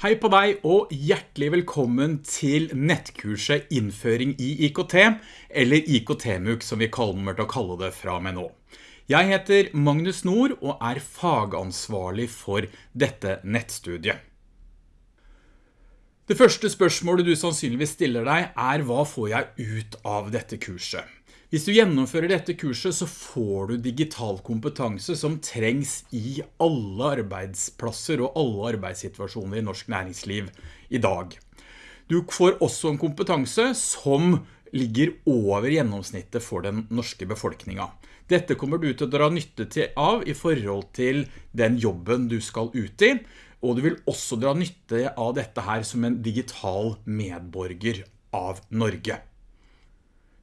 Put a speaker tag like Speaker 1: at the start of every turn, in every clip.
Speaker 1: Hei på deg og hjertelig velkommen til nettkurset Innføring i IKT, eller IKT-MUK som vi kommer til å kalle det fra med nå. Jeg heter Magnus Nord og er fagansvarlig for dette nettstudiet. Det første spørsmålet du sannsynligvis stiller deg er hva får jeg ut av dette kurset? Hvis du gjennomfører dette kurset så får du digital kompetanse som trengs i alle arbeidsplasser og alle arbeidssituasjoner i norsk næringsliv i dag. Du får også en kompetanse som ligger over gjennomsnittet for den norske befolkningen. Dette kommer du til å dra nytte av i forhold til den jobben du skal ut i, og du vil også dra nytte av dette her som en digital medborger av Norge.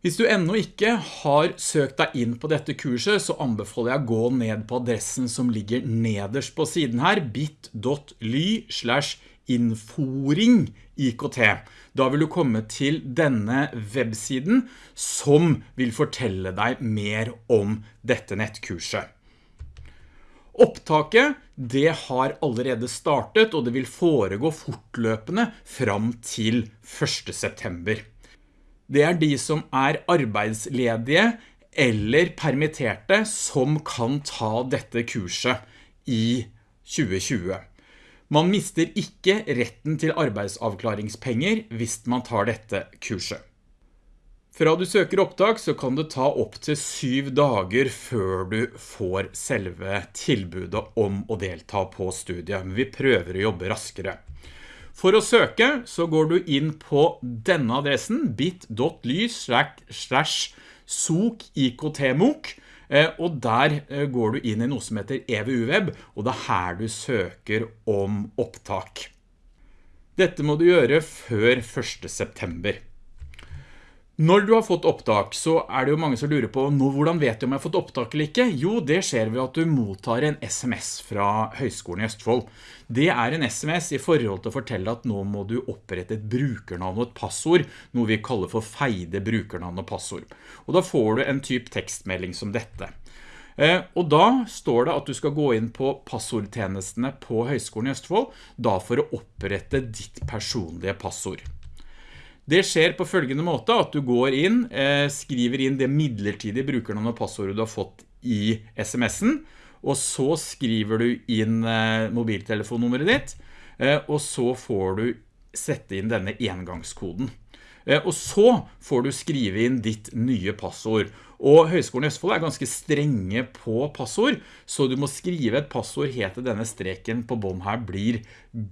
Speaker 1: Hvis du enda ikke har søkt deg inn på dette kurset, så anbefaler jeg å gå ned på adressen som ligger nederst på siden her, bit.ly slash inforing IKT. Da vil du komme til denne websiden som vil fortelle deg mer om dette nettkurset. Opptaket det har allerede startet, og det vil foregå fortløpende fram til 1. september det er de som er arbeidsledige eller permitterte som kan ta dette kurset i 2020. Man mister ikke retten til arbeidsavklaringspenger hvis man tar dette kurset. Fra du søker opptak så kan det ta opp til syv dager før du får selve tilbudet om å delta på studiet, men vi prøver å jobbe raskere. For å søke så går du inn på denne adressen bit.ly slash sokiktmok eh, og der eh, går du inn i noe som heter EVU-web, og det er her du søker om opptak. Dette må du gjøre før 1. september. Når du har fått opptak, så er det jo mange som lurer på nå, hvordan vet du om jeg har fått opptak eller ikke? Jo, det skjer ved at du mottar en SMS fra Høgskolen i Østfold. Det er en SMS i forhold til å fortelle at nå må du opprette et brukernavn og et passord, noe vi kaller for feide brukernavn og passord. Og da får du en typ tekstmelding som dette. Eh, og da står det at du skal gå inn på passordtjenestene på Høgskolen i Østfold, da for å opprette ditt personlige passord. Det skjer på følgende måte at du går inn, eh, skriver inn det midlertidige brukernavn og passordet du har fått i sms'en, og så skriver du inn eh, mobiltelefonnummeret ditt, eh, og så får du sette inn denne engangskoden. Og så får du skrive inn ditt nye passord. Og Høgskolen i Østfold er ganske strenge på passord, så du må skrive et passord helt til denne streken på bånd her blir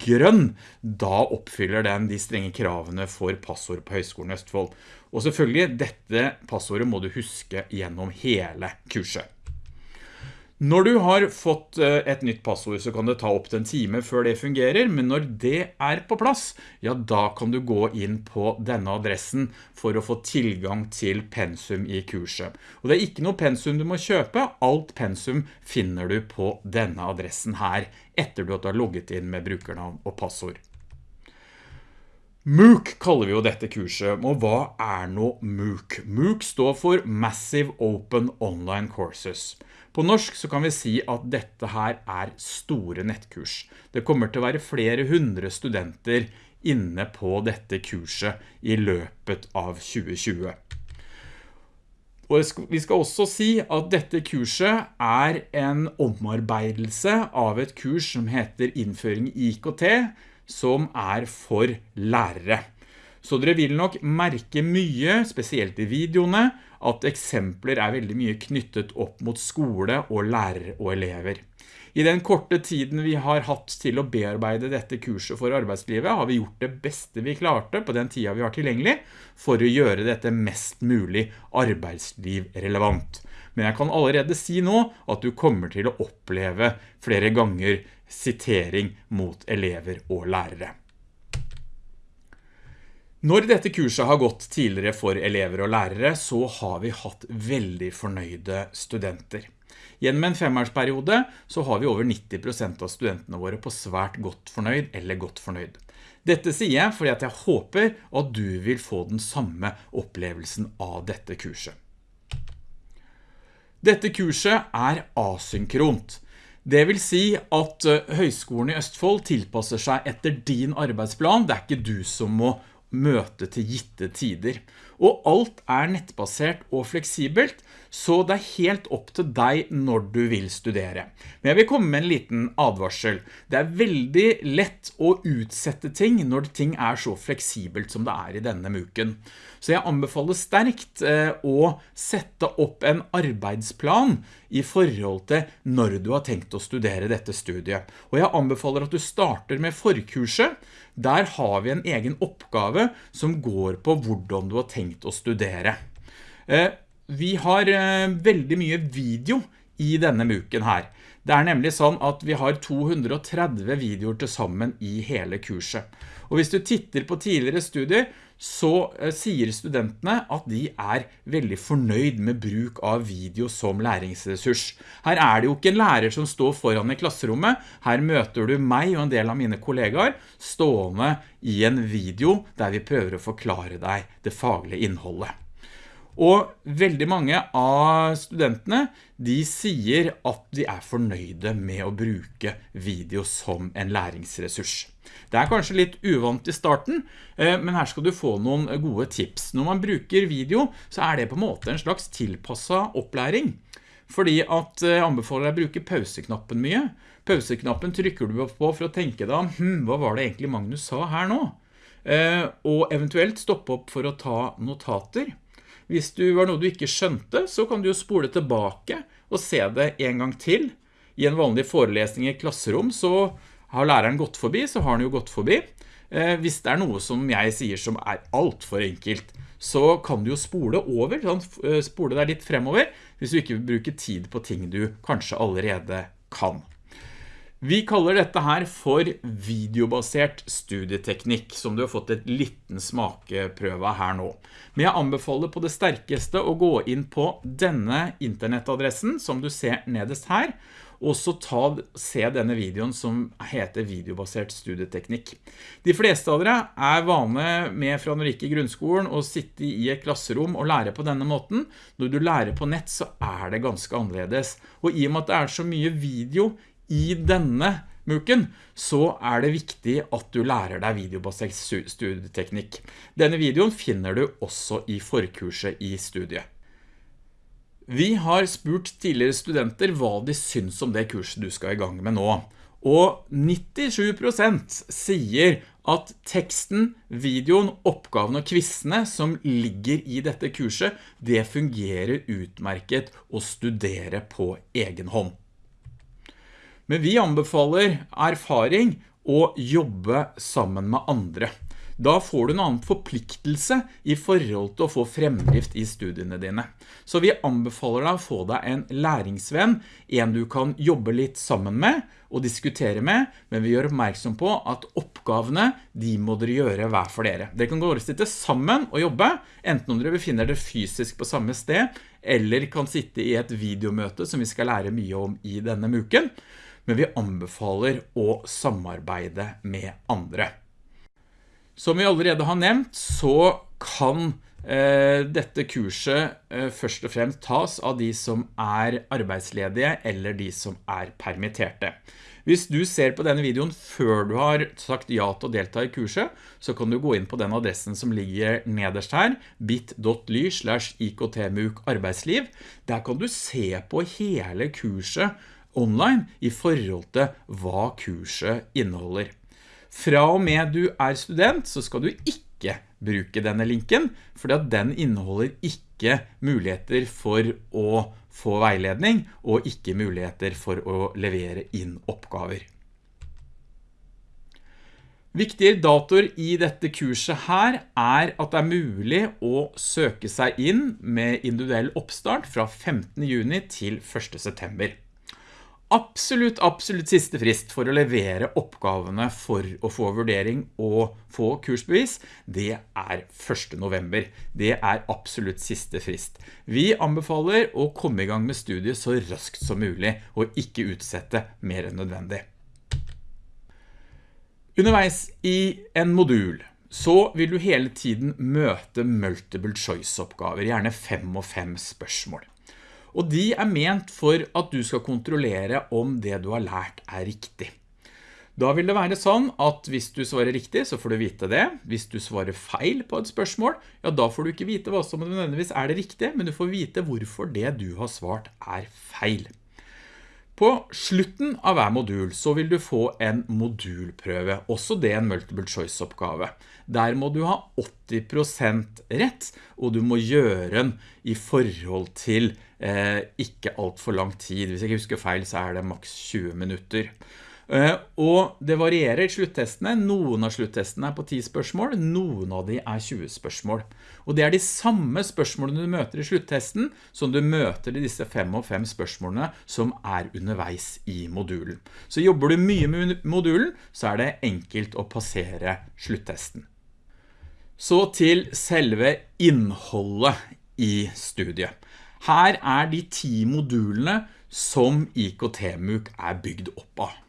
Speaker 1: grønn. Da oppfyller den de strenge kravene for passord på Høgskolen i Østfold. Og selvfølgelig, dette passordet må du huske gjennom hele kurset. Når du har fått eh, et nytt passord så kan det ta opp til en time før det fungerer, men når det er på plass, ja da kan du gå inn på denne adressen for å få tilgang til pensum i kurset. Og det er ikke noe pensum du må kjøpe, alt pensum finner du på denne adressen her, etter du har logget inn med brukernavn og passord. MOOC kaller vi jo dette kurset, og hva er nå MOOC? MOOC står for Massive Open Online Courses. På norsk så kan vi si at dette her er store nettkurs. Det kommer til å være flere hundre studenter inne på dette kurset i løpet av 2020. Og vi skal også si at dette kurset er en omarbeidelse av et kurs som heter Innføring i IKT, som er for lærere. Så dere vil nok merke mye, spesielt i videoene, at eksempler er veldig mye knyttet opp mot skole og lærere og elever. I den korte tiden vi har hatt til å bearbeide dette kurset for arbeidslivet, har vi gjort det beste vi klarte på den tida vi har tilgjengelig, for å gjøre dette mest mulig arbeidsliv relevant. Men jeg kan allerede si nå at du kommer til å oppleve flere ganger sitering mot elever og lærere. Når dette kurset har gått tidligere for elever og lærere, så har vi hatt veldig fornøyde studenter. Gjennom en femårsperiode så har vi over 90% av studentene våre på svært godt fornøyd eller godt fornøyd. Dette sier jeg fordi at jeg håper at du vil få den samme opplevelsen av dette kurset. Dette kurset er asynkront. Det vil si at høyskolen Høgskolen i Østfold tilpasser seg etter din arbeidsplan. Det er ikke du som må møte til gitte tider. Og alt er nettbasert og fleksibelt, så det er helt opp til deg når du vil studere. Men jeg vil komme med en liten advarsel. Det er veldig lett å utsette ting når ting er så fleksibelt som det er i denne muken. Så jeg anbefaler sterkt eh, å sette opp en arbeidsplan i forhold til når du har tenkt å studere dette studiet. Og jeg anbefaler at du starter med forkurset. Der har vi en egen oppgave som går på hvordan du har tenkt å studere. Eh, vi har eh, veldig mye video i denne muken her. Det er nemlig sånn at vi har 230 videoer til sammen i hele kurset. Og hvis du titter på tidligere studier, så eh, sier studentene at de er veldig fornøyd med bruk av video som læringsressurs. Her er det jo ikke en lærer som står foran i klasserommet. Her møter du meg og en del av mine kollegaer stående i en video der vi prøver å forklare deg det faglige innholdet. Og veldig mange av studentene, de sier at de er fornøyde med å bruke video som en læringsressurs. Det er kanskje litt uvant i starten, eh, men her skal du få noen gode tips. Når man bruker video, så er det på en måte en slags tilpasset opplæring. Fordi at jeg eh, anbefaler deg å bruke pauseknappen mye. Pauseknappen trykker du på for å tenke deg hm, hva var det egentlig Magnus sa her nå? Eh, og eventuelt stoppe opp for å ta notater. Hvis du var noe du ikke skjønte, så kan du jo spole tilbake og se det en gang til. I en vanlig forelesning i klasserom så har læreren gått forbi, så har han jo gått forbi. Eh, hvis det er noe som jeg sier som er alt for enkelt, så kan du jo spole over, eh, spole deg litt fremover, hvis du ikke vil bruke tid på ting du kanskje allerede kan. Vi kaller dette her for videobasert studieteknikk, som du har fått et liten smakeprøve her nå. Men jeg anbefaler på det sterkeste å gå inn på denne internettadressen, som du ser nederst her, og så ta, se denne videoen som heter videobasert studieteknikk. De fleste av dere er vane med fra når ikke i grunnskolen å sitte i et klasserom og lære på denne måten. Når du lærer på nett så er det ganske annerledes. Og i og med at det er så mye video i denne muken, så er det viktig at du lærer deg videobasert studieteknikk. Denne videoen finner du også i forkurset i studiet. Vi har spurt tidligere studenter hva de syns om det kurset du skal i gang med nå. Og 97% sier at teksten, videoen, oppgaven og kvissene som ligger i dette kurset, det fungerer utmerket å studere på egen hånd. Men vi anbefaler erfaring og jobbe sammen med andre. Da får du en annen forpliktelse i forhold til å få fremdrift i studiene dine. Så vi anbefaler deg å få deg en læringsvenn, en du kan jobbe litt sammen med og diskutere med, men vi gjør oppmerksom på at oppgavene, de må dere gjøre hver for dere. Dere kan gå og sitte sammen og jobbe, enten om dere befinner dere fysisk på samme sted, eller kan sitte i et videomøte som vi skal lære mye om i denne muken men vi anbefaler å samarbeide med andre. Som vi allerede har nevnt, så kan eh, dette kurset eh, først og fremst tas av de som er arbeidsledige eller de som er permitterte. Hvis du ser på denne videoen før du har sagt ja til å delta i kurset, så kan du gå inn på den adressen som ligger nederst her, bit.ly slash iktmuk arbeidsliv. Der kan du se på hele kurset online i forhold til hva kurset inneholder. Fra og med du er student så skal du ikke bruke denne linken, fordi at den inneholder ikke muligheter for å få veiledning og ikke muligheter for å levere inn oppgaver. Viktige datoer i dette kurset her er at det er mulig å søke seg inn med individuell oppstart fra 15. juni til 1. september absolutt, absolutt siste frist for å levere oppgavene for å få vurdering og få kursbevis, det er 1. november. Det er absolutt siste frist. Vi anbefaler å komme i gang med studiet så raskt som mulig, og ikke utsette mer enn nødvendig. Underveis i en modul så vil du hele tiden møte multiple choice oppgaver, gjerne fem og fem spørsmål. Og de er ment for at du skal kontrollere om det du har lært er riktig. Da vil det være sånn at hvis du svarer riktig, så får du vite det. Hvis du svarer feil på et spørsmål, ja da får du ikke vite hva som nødvendigvis er det riktige, men du får vite hvorfor det du har svart er feil. På slutten av hver modul så vil du få en modulprøve, også det en multiple choice oppgave. Der må du ha 80% rett, og du må gjøre den i forhold til eh, ikke alt for lang tid. Hvis jeg ikke husker feil så er det maks 20 minutter. Eh, og det varierer sluttestene. Noen av sluttestene er på 10 spørsmål, noen av de er 20 spørsmål. Og det er de samme spørsmålene du møter i sluttesten som du møter i disse 5 og 5 spørsmålene som er underveis i modulen. Så jobber du mye med modulen, så er det enkelt å passere sluttesten. Så til selve innholdet i studiet. Her er de 10 modulene som IKT-MUK er bygd opp av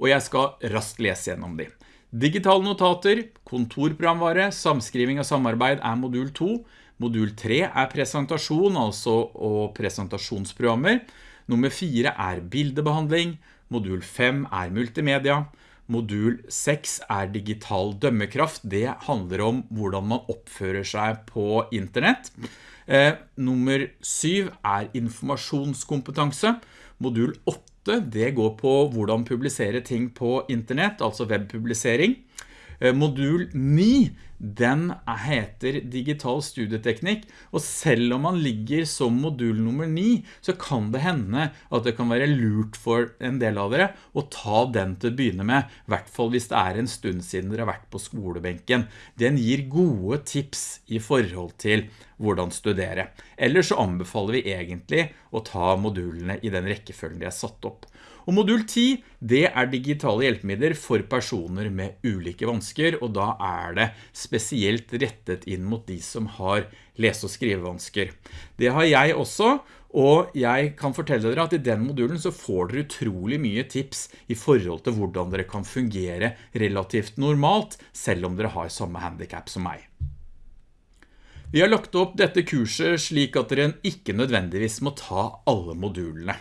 Speaker 1: og jeg skal raskt lese gjennom de. Digitale notater, kontorprogramvare, samskriving og samarbeid er modul 2. Modul 3 er presentasjon, altså og presentasjonsprogrammer. Nummer 4 er bildebehandling. Modul 5 er multimedia. Modul 6 er digital dømmekraft. Det handler om hvordan man oppfører seg på internett. Eh, nummer 7 er informasjonskompetanse. Modul 8 det går på hvordan publisere ting på internett, altså webpublisering. Eh, modul 9, den heter digital studieteknikk, og selv om man ligger som modul nummer 9, så kan det hende at det kan være lurt for en del av dere å ta den til å begynne med, i hvert fall hvis det er en stund siden dere har vært på skolebenken. Den gir gode tips i forhold til hvordan studere. Eller så anbefaler vi egentlig å ta modulene i den rekkefølgen de er satt opp. Og modul 10, det er digitale hjelpemidler for personer med ulike vansker, og da er det spesielt rettet inn mot de som har lese- og skrivevansker. Det har jeg også, og jeg kan fortelle dere at i den modulen så får dere utrolig mye tips i forhold til hvordan dere kan fungere relativt normalt, selv om dere har samme handicap som meg. Vi har lagt opp dette kurset slik at dere ikke nødvendigvis må ta alle modulene.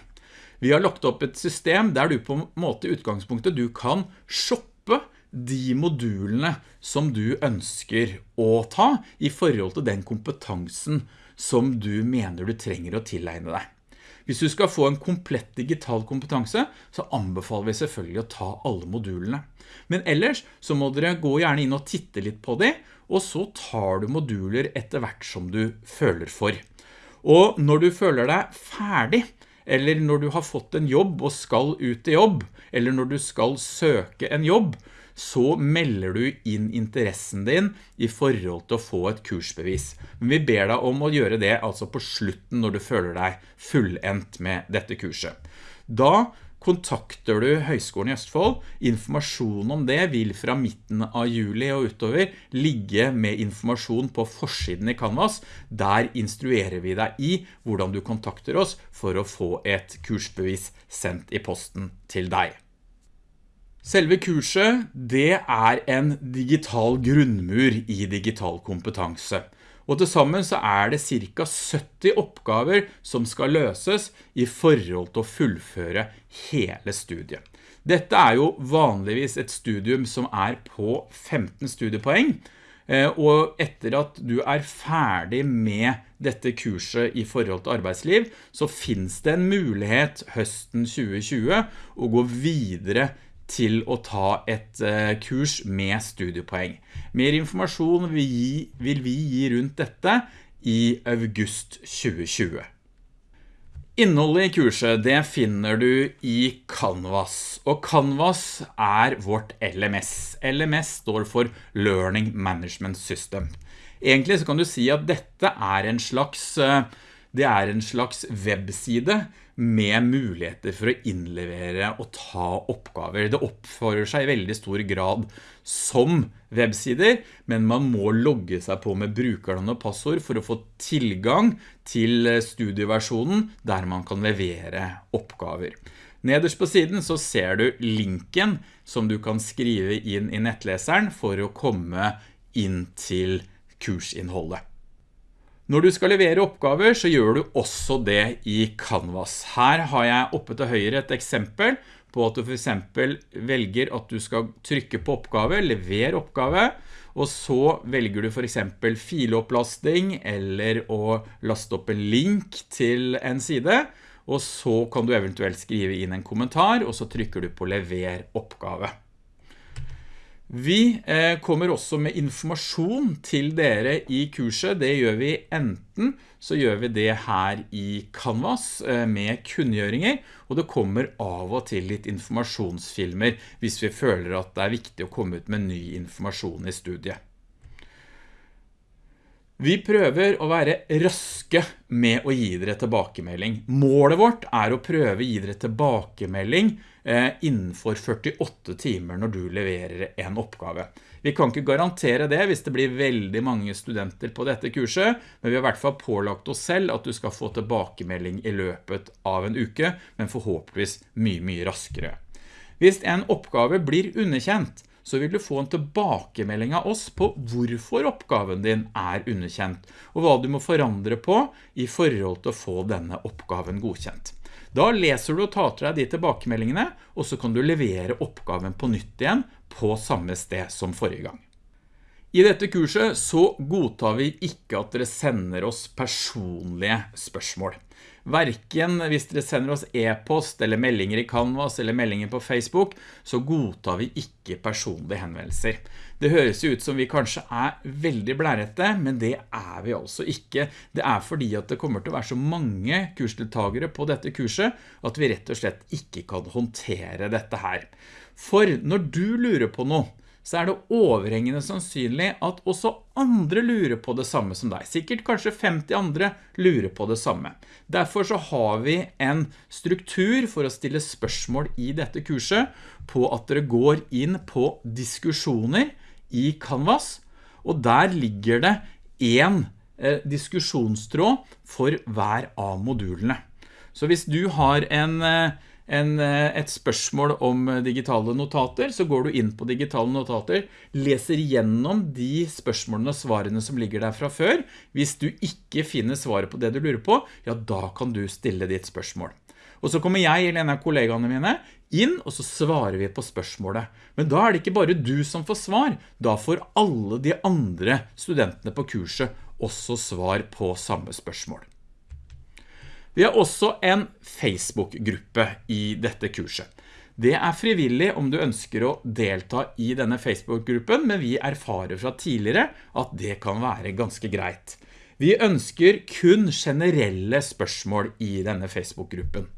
Speaker 1: Vi har lagt opp et system der du på en måte utgangspunktet du kan shoppe de modulene som du ønsker å ta i forhold til den kompetansen som du mener du trenger å tilegne deg. Hvis du skal få en komplett digital kompetanse, så anbefaler vi selvfølgelig å ta alle modulene. Men ellers så må dere gå gjerne inn og titte litt på det, og så tar du moduler etter hvert som du føler for. Og når du føler deg ferdig, eller når du har fått en jobb og skal ut i jobb, eller når du skal søke en jobb, så melder du inn interessen din i forhold til å få et kursbevis. Men vi ber deg om å gjøre det altså på slutten når du føler deg fullendt med dette kurset. Da Kontakter du Høgskolen i Østfold, informasjon om det vil fra midten av juli og utover ligge med informasjon på forsiden i Canvas. Der instruerer vi deg i hvordan du kontakter oss for å få et kursbevis sendt i posten til deg. Selve kurset, det er en digital grunnmur i digital kompetanse. Og til sammen så er det cirka 70 oppgaver som skal løses i forhold til å fullføre hele studiet. Dette er jo vanligvis et studium som er på 15 studiepoeng, eh, og etter at du er ferdig med dette kurset i forhold til arbeidsliv, så finnes det en mulighet høsten 2020 å gå videre til å ta et eh, kurs med studiepoeng. Mer informasjon vil vi gi rundt dette i august 2020. Innholdet i kurset det finner du i Canvas, og Canvas er vårt LMS. LMS står for Learning Management System. Egentlig så kan du si at dette er en slags, eh, det er en slags webside med muligheter for å innlevere og ta oppgaver. Det oppfører seg i veldig stor grad som websider, men man må logge seg på med brukernavn og passord for å få tilgang til studieversjonen der man kan levere oppgaver. Nederst på siden så ser du linken som du kan skrive inn i nettleseren for å komme inn til kursinnholdet. Når du skal levere oppgaver, så gjør du også det i Canvas. Her har jeg oppe til høyre et eksempel på at du for eksempel velger at du skal trykke på oppgave, levere oppgave, og så velger du for eksempel filopplasting eller å laste opp en link til en side, og så kan du eventuelt skrive inn en kommentar, og så trykker du på lever oppgave. Vi eh, kommer også med informasjon til dere i kurset. Det gjør vi enten så gjør vi det her i Canvas eh, med kunngjøringer, og det kommer av og til litt informasjonsfilmer hvis vi føler at det er viktig å komme ut med ny informasjon i studiet. Vi prøver å være raske med å gi dere tilbakemelding. Målet vårt er å prøve å gi dere tilbakemelding innenfor 48 timer når du leverer en oppgave. Vi kan ikke garantere det hvis det blir veldig mange studenter på dette kurset, men vi har i hvert fall pålagt oss selv at du skal få tilbakemelding i løpet av en uke, men forhåpentligvis mye, mye raskere. Hvis en oppgave blir underkjent, så vil du få en tilbakemelding av oss på hvorfor oppgaven din er underkjent, og hva du må forandre på i forhold til å få denne oppgaven godkjent. Da leser du og tar til deg de tilbakemeldingene, og så kan du levere oppgaven på nytt igjen på samme sted som forrige gang. I dette kurset så godtar vi ikke at dere sender oss personlige spørsmål. Hverken hvis dere sender oss e-post eller meldinger i Canvas eller meldinger på Facebook, så godtar vi ikke personlige henvendelser. Det høres ut som vi kanskje er veldig blærete, men det er vi altså ikke. Det er fordi at det kommer til å være så mange kursdeltagere på dette kurset, at vi rett og slett ikke kan håndtere dette her. For når du lurer på noe, så er det overhengende sannsynlig at også andre lurer på det samme som deg. Sikkert kanskje 50 andre lurer på det samme. Derfor så har vi en struktur for å stille spørsmål i dette kurset på at dere går inn på diskusjoner i Canvas, og der ligger det en eh, diskusjonstråd for hver av modulene. Så hvis du har en eh, en, eh, et spørsmål om digitale notater, så går du inn på digitale notater, leser gjennom de spørsmålene og svarene som ligger der fra før. Hvis du ikke finner svaret på det du lurer på, ja, da kan du stille ditt spørsmål. Og så kommer jeg eller en av kollegaene mine inn, og så svarer vi på spørsmålet. Men da er det ikke bare du som får svar, da får alle de andre studentene på kurset også svar på samme spørsmål. Vi har også en Facebook-gruppe i dette kurset. Det er frivillig om du ønsker å delta i denne Facebook-gruppen, men vi erfarer fra tidligere at det kan være ganske greit. Vi ønsker kun generelle spørsmål i denne Facebook-gruppen.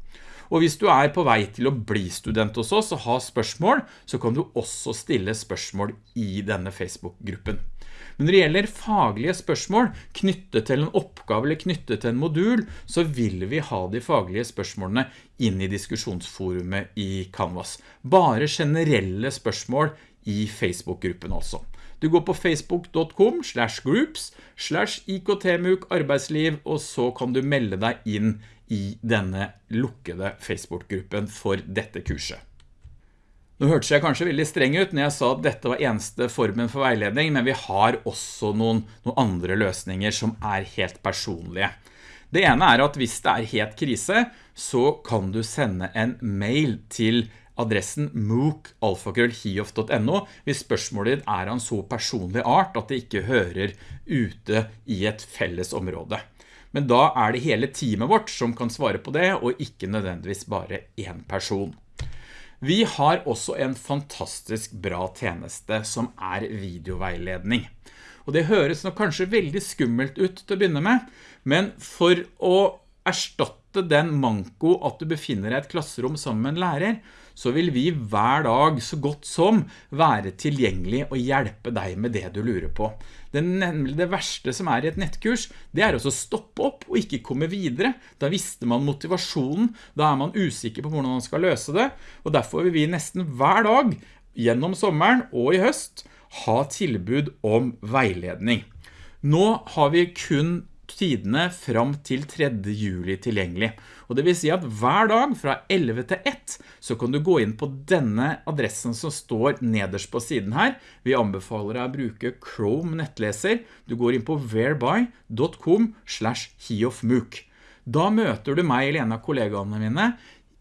Speaker 1: Og hvis du er på vei til å bli student hos oss og ha spørsmål, så kan du også stille spørsmål i denne Facebook-gruppen. Men når det gjelder faglige spørsmål knyttet til en oppgave eller knyttet til en modul, så vil vi ha de faglige spørsmålene inn i diskusjonsforumet i Canvas. Bare generelle spørsmål i Facebook-gruppen altså. Du går på facebook.com slash groups slash iktmuk arbeidsliv, og så kan du melde deg inn i denne lukkede Facebook-gruppen for dette kurset. Nå hørte jeg kanskje veldig streng ut når jeg sa at dette var eneste formen for veiledning, men vi har også noen, noen andre løsninger som er helt personlige. Det ene er at hvis det er helt krise, så kan du sende en mail til adressen mooc.alfakrøllhiof.no hvis spørsmålet ditt er en så personlig art at det ikke hører ute i et felles område. Men da er det hele teamet vårt som kan svare på det, og ikke nødvendigvis bare en person. Vi har også en fantastisk bra tjeneste som er videoveiledning. Og det høres nok kanskje veldig skummelt ut til å begynne med, men for å erstatte den manko at du befinner deg i et klasserom sammen med en lærer, så vil vi hver dag så godt som være tilgjengelig og hjelpe deg med det du lurer på. Det, nemlig det verste som er i et nettkurs, det er å stoppe opp og ikke komme videre. Da visste man motivasjonen, da er man usikker på hvordan man skal løse det, og derfor vil vi nesten hver dag, gjennom sommeren og i høst, ha tilbud om veiledning. Nå har vi kun tidene fram til 3. juli tilgjengelig. Og det vil si at hver dag fra 11 til 1 så kan du gå inn på denne adressen som står nederst på siden her. Vi anbefaler deg å bruke Chrome nettleser. Du går inn på whereby.com slash heofmook. Da møter du meg eller en av kollegaene mine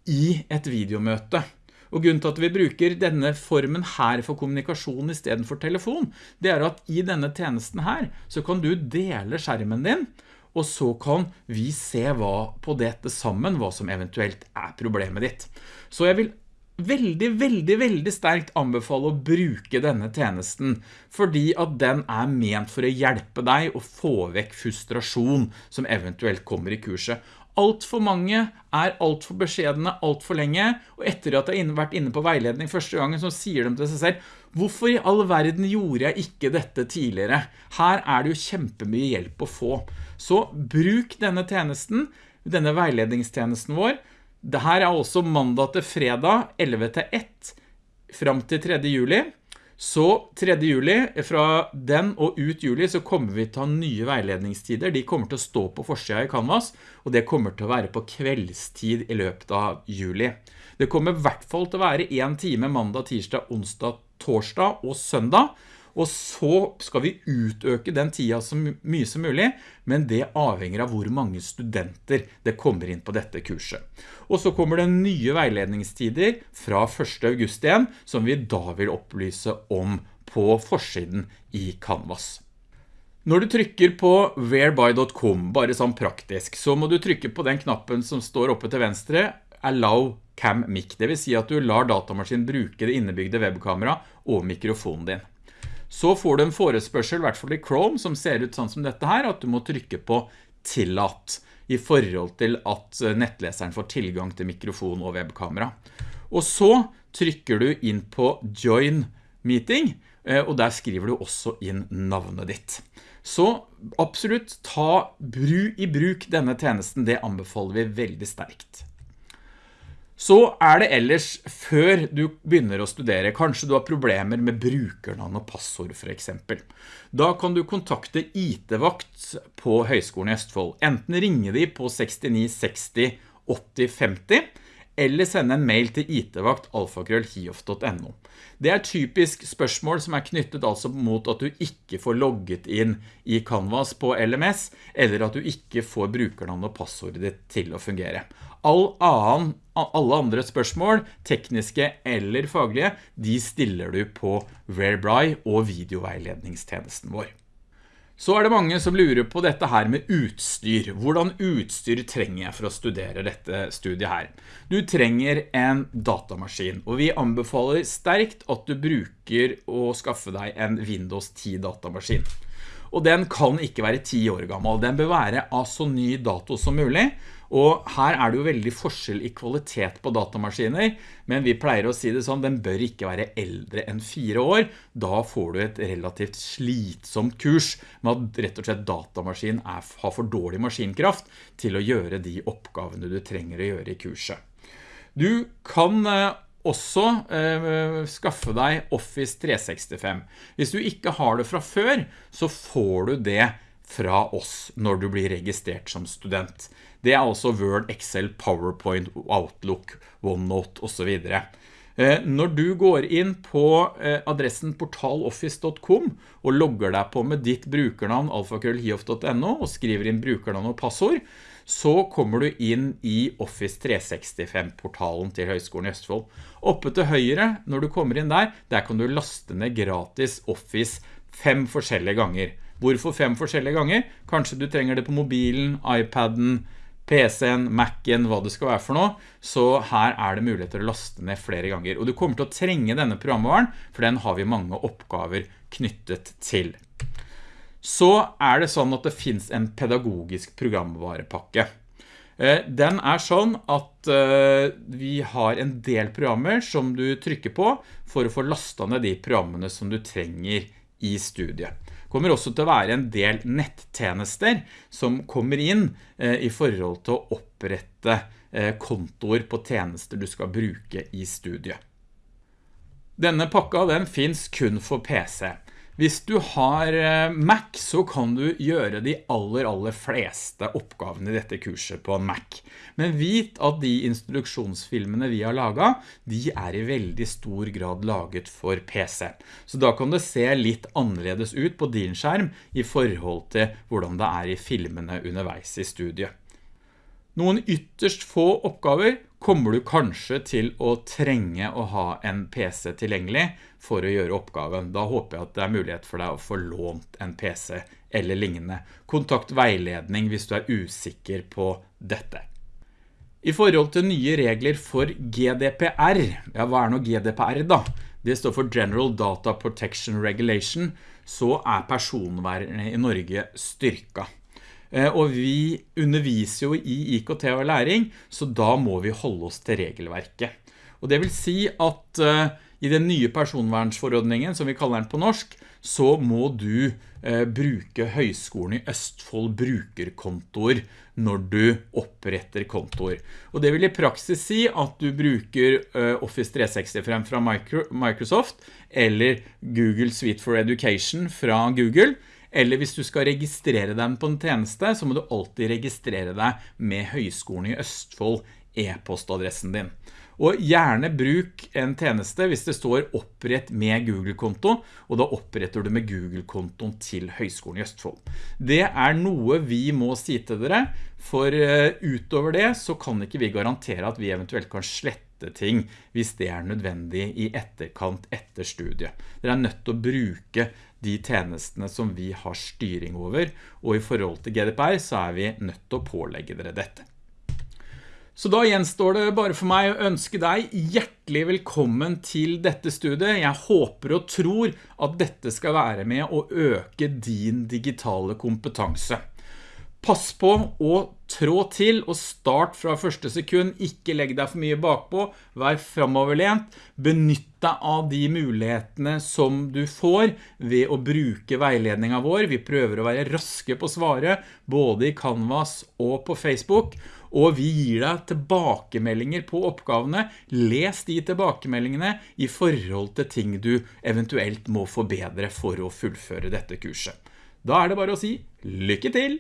Speaker 1: i et videomøte. Og grunnen til at vi bruker denne formen her for kommunikasjon i stedet for telefon, det er at i denne tjenesten her, så kan du dele skjermen din, og så kan vi se hva på dette sammen, hva som eventuelt er problemet ditt. Så jeg vil veldig, veldig, veldig sterkt anbefale å bruke denne tjenesten, fordi at den er ment for å hjelpe deg å få vekk frustrasjon som eventuelt kommer i kurset. Alt for mange er alt for beskjedende alt for lenge, og etter at jeg har vært inne på veiledning første gangen, så sier de til seg selv, hvorfor i all verden gjorde jeg ikke dette tidligere? Her er det jo kjempemye hjelp å få. Så bruk denne tjenesten, denne veiledningstjenesten vår. Dette er også mandag til fredag, 11 til 1, frem til 3. juli. Så 3. juli, fra den og ut juli, så kommer vi til å ha nye veiledningstider. De kommer til å stå på forsida i Canvas, og det kommer til å være på kveldstid i løpet av juli. Det kommer i hvert fall til å være en time mandag, tirsdag, onsdag, torsdag og søndag, og så skal vi utøke den tida så mye som mulig, men det avhenger av hvor mange studenter det kommer inn på dette kurset. Og så kommer det nye veiledningstider fra 1. august igjen, som vi da vil opplyse om på forsiden i Canvas. Når du trykker på whereby.com, bare sånn praktisk, så må du trykke på den knappen som står oppe til venstre, Allow Cam Mic. Det vil si at du lar datamaskinen bruke det innebygde webkamera og mikrofonen din så får du en forespørsel, i hvert fall i Chrome, som ser ut sånn som dette her, at du må trykke på tillat i forhold til at eh, nettleseren får tilgang til mikrofon og webkamera. Og så trykker du inn på Join Meeting, eh, og der skriver du også inn navnet ditt. Så absolutt ta bru i bruk denne tjenesten, det anbefaler vi veldig sterkt. Så er det ellers, før du begynner å studere, kanskje du har problemer med brukernavn og passord for eksempel. Da kan du kontakte IT-vakt på Høgskolen i Østfold. Enten ringe de på 69 60 80 50, eller sende en mail til itvakt.alfakrøllhiof.no. Det er typisk spørsmål som er knyttet altså mot at du ikke får logget inn i Canvas på LMS, eller at du ikke får brukernavn og passordet ditt til å fungere. All annen, alle andre spørsmål, tekniske eller faglige, de stiller du på Whereby og videoveiledningstjenesten vår. Så er det mange som lurer på dette her med utstyr. Hvordan utstyr trenger jeg for å studere dette studiet her? Du trenger en datamaskin, og vi anbefaler sterkt at du bruker å skaffe deg en Windows 10 datamaskin. Og den kan ikke være 10 år gammel. Den bør være av så ny dato som mulig, og her er det jo veldig forskjell i kvalitet på datamaskiner, men vi pleier å si det sånn, den bør ikke være eldre enn fire år. Da får du et relativt slitsomt kurs med at rett og slett datamaskin er, har for dårlig maskinkraft til å gjøre de oppgavene du trenger å gjøre i kurset. Du kan eh, også eh, skaffe deg Office 365. Hvis du ikke har det fra før, så får du det fra oss når du blir registrert som student. Det er altså Word, Excel, PowerPoint, Outlook, OneNote og så videre. Eh, når du går inn på eh, adressen portaloffice.com og logger deg på med ditt brukernavn alfakrøllhiof.no og skriver inn brukernavn og passord, så kommer du inn i Office 365-portalen til Høgskolen i Østfold. Oppe til høyre, når du kommer inn der, der kan du laste ned gratis Office fem forskjellige ganger. Hvorfor fem forskjellige ganger? Kanskje du trenger det på mobilen, iPaden, PC-en, Mac-en, hva det skal være for noe, så her er det mulighet til å laste ned flere ganger. Og du kommer til å trenge denne programvaren, for den har vi mange oppgaver knyttet til. Så er det sånn at det finns en pedagogisk programvarepakke. Eh, den er sånn at eh, vi har en del programmer som du trykker på for å få lastet ned de programmene som du trenger i studiet Det kommer også til å være en del nettjenester som kommer inn eh, i forhold til å opprette kontor på tjenester du skal bruke i studiet. Denne pakka den finns kun for PC. Hvis du har eh, Mac, så kan du gjøre de aller, aller fleste oppgavene i dette kurset på en Mac. Men vit at de instruksjonsfilmene vi har laget, de er i veldig stor grad laget for PC. Så da kan det se litt annerledes ut på din skjerm i forhold til hvordan det er i filmene underveis i studiet. Noen ytterst få oppgaver kommer du kanskje til å trenge å ha en PC tilgjengelig for å gjøre oppgaven. Da håper jeg at det er mulighet for deg å få lånt en PC eller lignende. Kontakt veiledning hvis du er usikker på dette. I forhold til nye regler for GDPR, ja hva er nå GDPR da? Det står for General Data Protection Regulation, så er personvernet i Norge styrket. Eh, og vi underviser jo i IKT og læring, så da må vi holde oss til regelverket. Og det vil si at uh, i den nye personvernsforordningen, som vi kaller den på norsk, så må du uh, bruke Høgskolen i Østfold brukerkontor når du oppretter kontor. Og det vil i praksis si at du bruker Office 365 fra Microsoft, eller Google Suite for Education fra Google, eller hvis du skal registrere dem på en tjeneste, så må du alltid registrere deg med Høgskolen i Østfold e-postadressen din. Og gjerne bruk en tjeneste hvis det står opprett med Google-konto, og da oppretter du med Google-kontoen til Høgskolen i Østfold. Det er noe vi må si til dere, for eh, utover det så kan ikke vi garantere at vi eventuelt kan slette ting hvis det er nødvendig i etterkant etter studiet. Dere er nødt til å bruke de tjenestene som vi har styring over, og i forhold til GDPR så er vi nødt til å pålegge dere dette. Så da gjenstår det bare for meg å ønske deg hjertelig velkommen til dette studiet. Jeg håper og tror at dette skal være med å øke din digitale kompetanse. Pass på å trå til og start fra første sekund, ikke legg deg for mye bakpå, vær fremoverlent, benytt deg av de mulighetene som du får ved å bruke veiledningen vår. Vi prøver å være raske på svaret, både i Canvas og på Facebook, og vi gir deg tilbakemeldinger på oppgavene. Les de tilbakemeldingene i forhold til ting du eventuelt må forbedre for å fullføre dette kurset. Da er det bare å si lykke til!